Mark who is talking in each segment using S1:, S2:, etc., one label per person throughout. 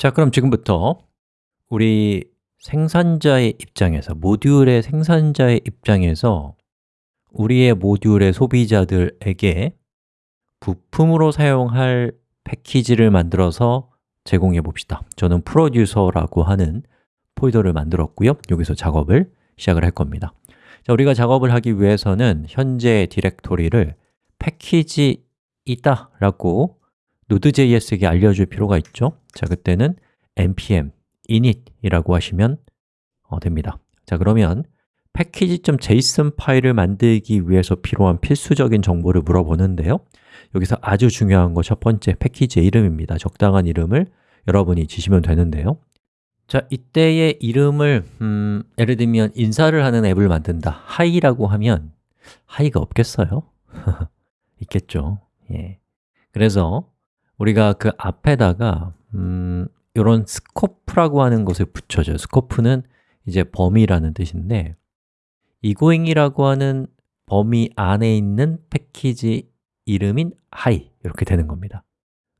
S1: 자, 그럼 지금부터 우리 생산자의 입장에서, 모듈의 생산자의 입장에서 우리의 모듈의 소비자들에게 부품으로 사용할 패키지를 만들어서 제공해 봅시다. 저는 프로듀서라고 하는 폴더를 만들었고요. 여기서 작업을 시작을 할 겁니다. 자, 우리가 작업을 하기 위해서는 현재 디렉토리를 패키지 있다 라고 Node.js에게 알려줄 필요가 있죠? 자, 그때는 npm init이라고 하시면 어, 됩니다. 자, 그러면 패키지.json 파일을 만들기 위해서 필요한 필수적인 정보를 물어보는데요. 여기서 아주 중요한 거 첫 번째 패키지의 이름입니다. 적당한 이름을 여러분이 지시면 되는데요. 자, 이때의 이름을 음, 예를 들면 인사를 하는 앱을 만든다. 하이라고 하면 hi가 없겠어요? 있겠죠. 예. 그래서 우리가 그 앞에다가 음, 이런 scope라고 하는 것을 붙여줘요. scope는 이제 범위라는 뜻인데 egoing이라고 하는 범위 안에 있는 패키지 이름인 hi 이렇게 되는 겁니다.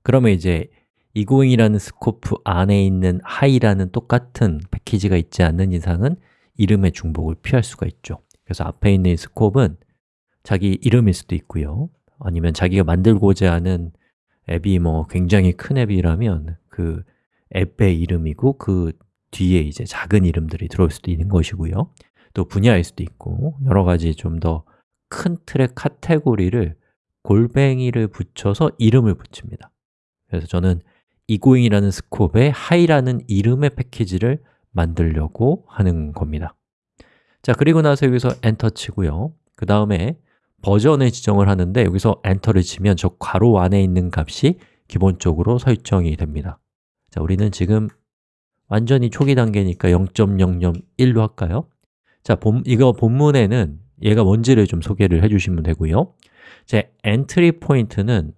S1: 그러면 이제 egoing이라는 scope 안에 있는 hi라는 똑같은 패키지가 있지 않는 이상은 이름의 중복을 피할 수가 있죠. 그래서 앞에 있는 스코프는 자기 이름일 수도 있고요. 아니면 자기가 만들고자 하는 앱이 뭐 굉장히 큰 앱이라면 그 앱의 이름이고 그 뒤에 이제 작은 이름들이 들어올 수도 있는 것이고요. 또 분야일 수도 있고 여러 가지 좀 더 큰 틀의 카테고리를 골뱅이를 붙여서 이름을 붙입니다. 그래서 저는 이고잉이라는 스콥에 hi라는 이름의 패키지를 만들려고 하는 겁니다. 자, 그리고 나서 여기서 엔터 치고요. 그 다음에 버전을 지정을 하는데 여기서 enter를 치면 저 괄호 안에 있는 값이 기본적으로 설정이 됩니다 자, 우리는 지금 완전히 초기 단계니까 0.001로 할까요? 자, 본, 이거 본문에는 얘가 뭔지를 좀 소개를 해주시면 되고요 제 entry point는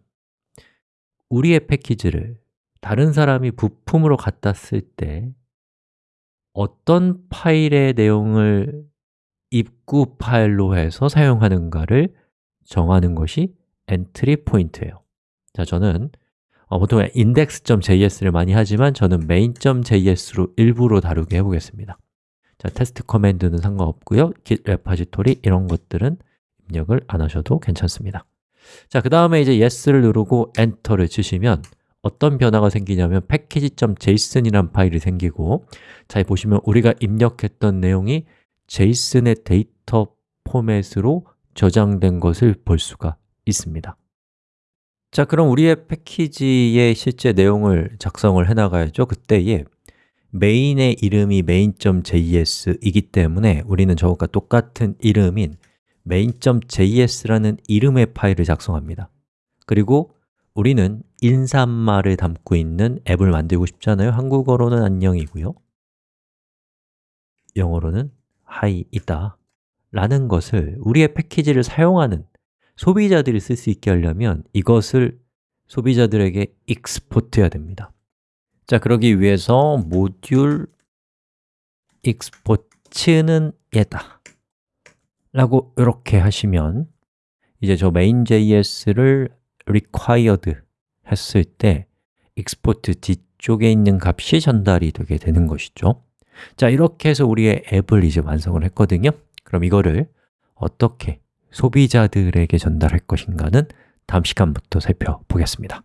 S1: 우리의 패키지를 다른 사람이 부품으로 갖다 쓸 때 어떤 파일의 내용을 입구 파일로 해서 사용하는가를 정하는 것이 entry point예요. 자, 저는 어, 보통 index.js를 많이 하지만 저는 main.js로 일부러 다루게 해보겠습니다. 자, test command는 상관없고요. git repository 이런 것들은 입력을 안 하셔도 괜찮습니다. 자, 그 다음에 이제 yes를 누르고 엔터를 치시면 어떤 변화가 생기냐면 package.json이란 파일이 생기고 자, 보시면 우리가 입력했던 내용이 JSON의 데이터 포맷으로 저장된 것을 볼 수가 있습니다. 자, 그럼 우리의 패키지의 실제 내용을 작성을 해나가야죠. 그때에 메인의 이름이 main.js이기 때문에 우리는 저것과 똑같은 이름인 main.js라는 이름의 파일을 작성합니다. 그리고 우리는 인사말을 담고 있는 앱을 만들고 싶잖아요? 한국어로는 안녕이고요. 영어로는 있다. 라는 것을 우리의 패키지를 사용하는 소비자들이 쓸 수 있게 하려면 이것을 소비자들에게 익스포트해야 됩니다. 자, 그러기 위해서 모듈 익스포트는 얘다. 라고 이렇게 하시면 이제 저 main.js를 required 했을 때 export 뒤쪽에 있는 값이 전달이 되게 되는 것이죠 자, 이렇게 해서 우리의 앱을 이제 완성을 했거든요. 그럼 이거를 어떻게 소비자들에게 전달할 것인가는 다음 시간부터 살펴보겠습니다